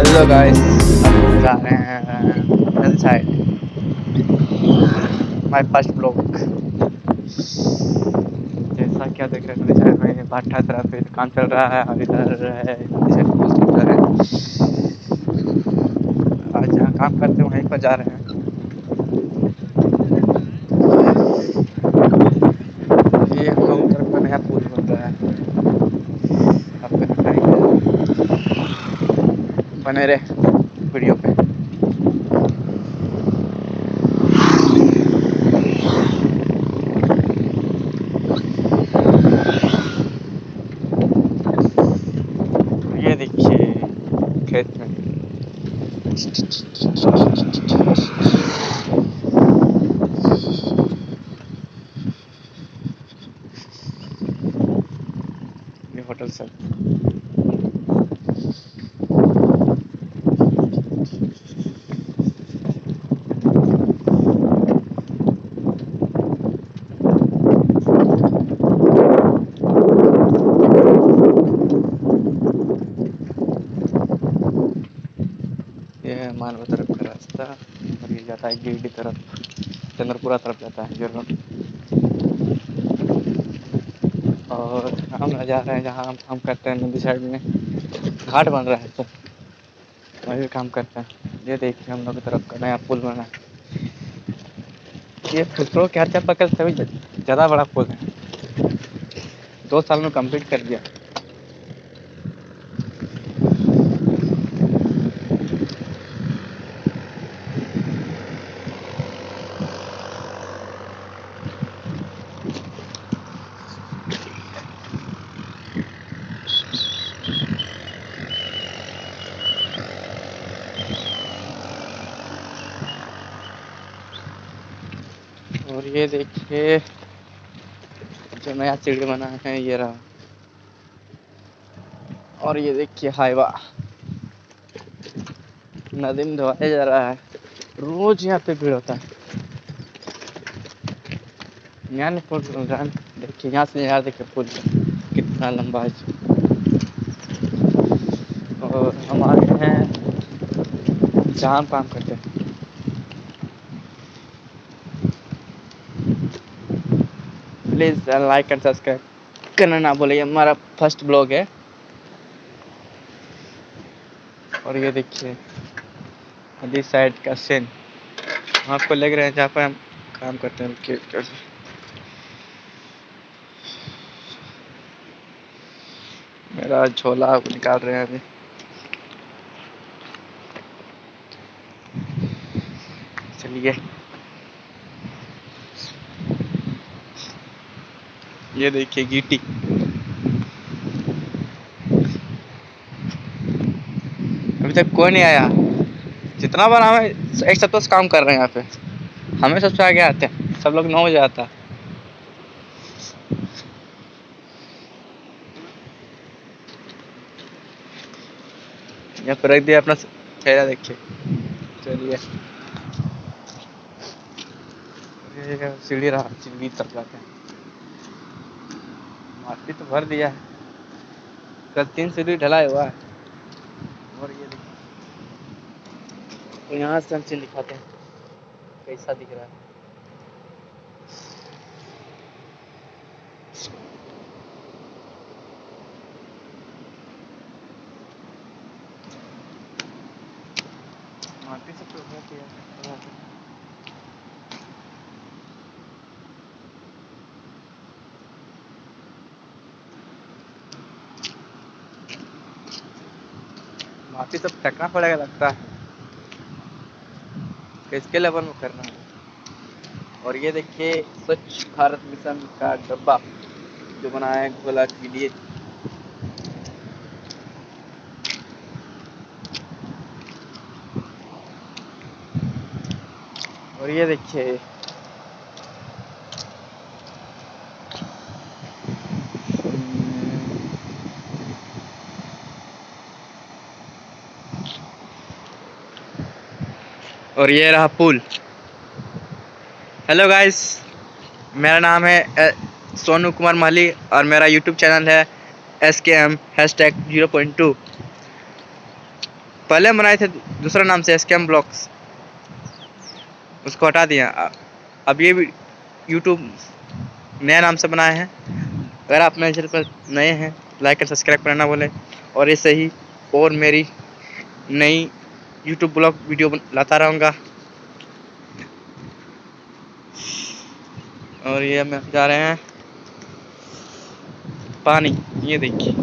Hello guys जा रहे हैं hill side my first blog जैसा क्या देख रहे हैं मेरे साइड में भाटा तरफ़ काम चल रहा है, और इधर है। आज जहाँ काम करते हैं वहीं पर जा रहे हैं ये हम लोग तरफ़ का नया पुल बन रहा है आपको दिखाएँगे बने रहे वीडियो पे। ये देखिए खेत में। ये होटल सब है मानवा तरफ़ का रास्ता और ये जाता है गिरडी तरफ़ चंद्रपुरा तरफ़ जाता है रोड और हम जा रहे हैं जहाँ हम काम करते हैं नदी साइड में घाट बन रहा है तो वही काम करते हैं ये देखिए हम लोग की तरफ़ का नया पुल बना है ये फुटरो के हर पकड़ सभी ज़्यादा बड़ा पुल है। दो साल में कंप्लीट कर दिया। और ये देखिए, जो नया सीढ़ी बना है, ये रहा। और ये देखिए हाईवा नदी में धोया जा रहा है। रोज यहाँ पे भीड़ होता है। यहाँ पुल देखिए, यहाँ से यहाँ देखिए पुल कितना लंबा है। और हम आ गए हैं जहाँ काम करते हैं। प्लीज़ लाइक एंड सब्सक्राइब करना ना ये हमारा फ़र्स्ट ब्लॉग है और ये देखिए नदी साइड का सीन आपको लग रहे हैं जहाँ पर हम काम करते हैं कि कैसे मेरा झोला निकाल रहे हैं अभी चलिए ये देखिए गीटी अभी तक कोई नहीं आया। जितना बार हमें एक सप्ताह से काम कर रहे हैं यहाँ पे। हमें सबसे आगे आते हैं। सब लोग नौ बजे आता यहाँ पर रख दिया अपना चेहरा देखिए। चलिए। सीढ़ी रहा सीढ़ी तक जाते हैं। माटी तो भर दिया है। कल तीन सीढ़ी ढलाई हुआ है। और ये तो यहाँ से हम चीज़ दिखाते हैं। कैसा दिख रहा है। माटी से तो हो माटी सब फेंकना पड़ेगा लगता है। किसके लेवल में करना है? और ये देखिए, स्वच्छ भारत मिशन का डब्बा जो बनाया है घोला के लिए। और ये देखिए और ये रहा पुल। हेलो गाइस मेरा नाम है सोनू कुमार माली और मेरा यूट्यूब चैनल है S K M hashtag zero point two पहले बनाए थे दूसरा नाम से एस के एम ब्लॉक्स उसको हटा दिया। अब ये भी यूट्यूब नया नाम से बनाए हैं। अगर आप मेरे चैनल पर नए हैं लाइक और सब्सक्राइब करना बोले और ऐसे ही और मेरी नई यूट्यूब ब्लॉग वीडियो लाता रहूँगा और ये हम जा रहे हैं पानी ये देखिए।